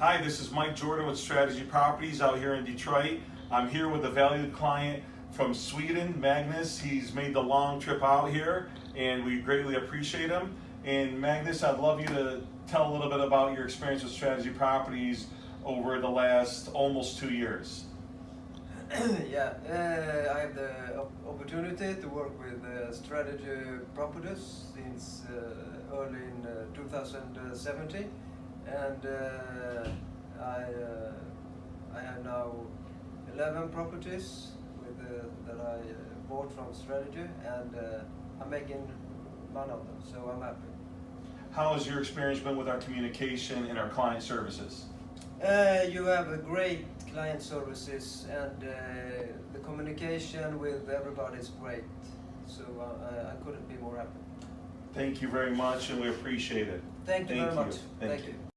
Hi, this is Mike Jordan with Strategy Properties out here in Detroit. I'm here with a valued client from Sweden, Magnus. He's made the long trip out here and we greatly appreciate him. And Magnus, I'd love you to tell a little bit about your experience with Strategy Properties over the last almost two years. yeah, uh, I have the opportunity to work with uh, Strategy Properties since uh, early in uh, 2017, and uh, I uh, I have now 11 properties with uh, that I uh, bought from Strategy, and uh, I'm making money of them, so I'm happy. How has your experience been with our communication and our client services? Uh, you have a great client services and uh, the communication with everybody is great. So uh, I couldn't be more happy. Thank you very much and we appreciate it. Thank you very you. much. Thank Thank you. you.